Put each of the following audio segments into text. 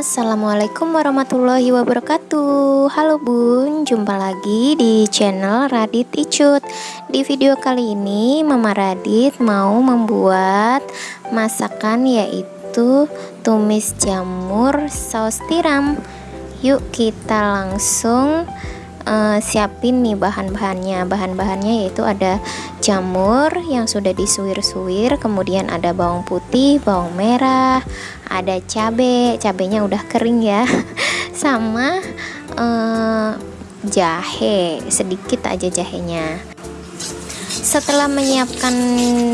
Assalamualaikum warahmatullahi wabarakatuh. Halo bun, jumpa lagi di channel Radit Icut. Di video kali ini Mama Radit mau membuat masakan yaitu tumis jamur saus tiram. Yuk kita langsung uh, siapin nih bahan-bahannya. Bahan-bahannya yaitu ada jamur yang sudah disuir-suir kemudian ada bawang putih bawang merah ada cabe cabenya udah kering ya. Sama uh, jahe sedikit aja jahenya. Setelah menyiapkan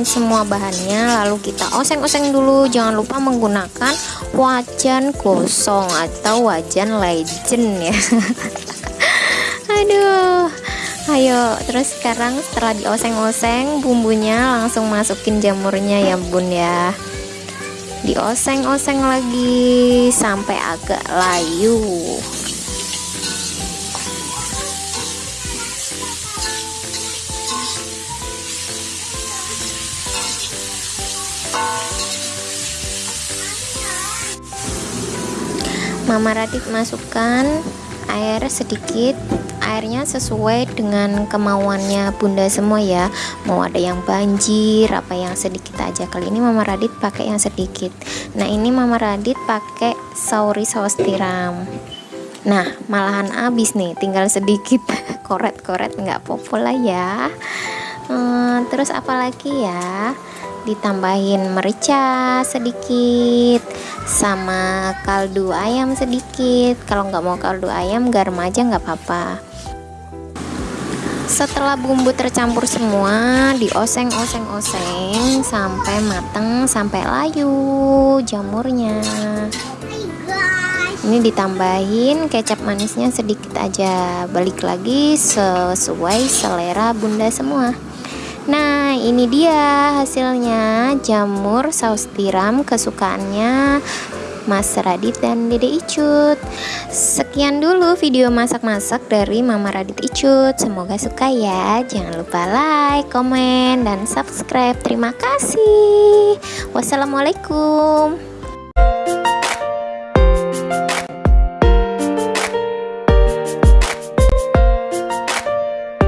semua bahannya lalu kita oseng-oseng dulu. Jangan lupa menggunakan wajan gosong atau wajan legend ya. Aduh ayo. Terus sekarang setelah dioseng-oseng bumbunya langsung masukin jamurnya ya bun ya dioseng-oseng lagi sampai agak layu. Mama Radit masukkan air sedikit airnya sesuai dengan kemauannya bunda semua ya. Mau ada yang banjir apa yang sedikit aja. Kali ini mama Radit pakai yang sedikit. Nah ini mama Radit pakai sauri saus tiram. Nah malahan habis nih tinggal sedikit. Koret-koret nggak popola ya. Hmm, terus apalagi ya ditambahin merica sedikit sama kaldu ayam sedikit. Kalau nggak mau kaldu ayam garam aja nggak apa-apa. Setelah bumbu tercampur semua dioseng-oseng-oseng sampai mateng sampai layu jamurnya. Ini ditambahin kecap manisnya sedikit aja. Balik lagi sesuai selera bunda semua Nah ini dia hasilnya. Jamur saus tiram kesukaannya Mas Radit dan Dede Icut. Sekian dulu video masak-masak dari Mama Radit Icut. Semoga suka ya. Jangan lupa like, komen, dan subscribe. Terima kasih. Wassalamualaikum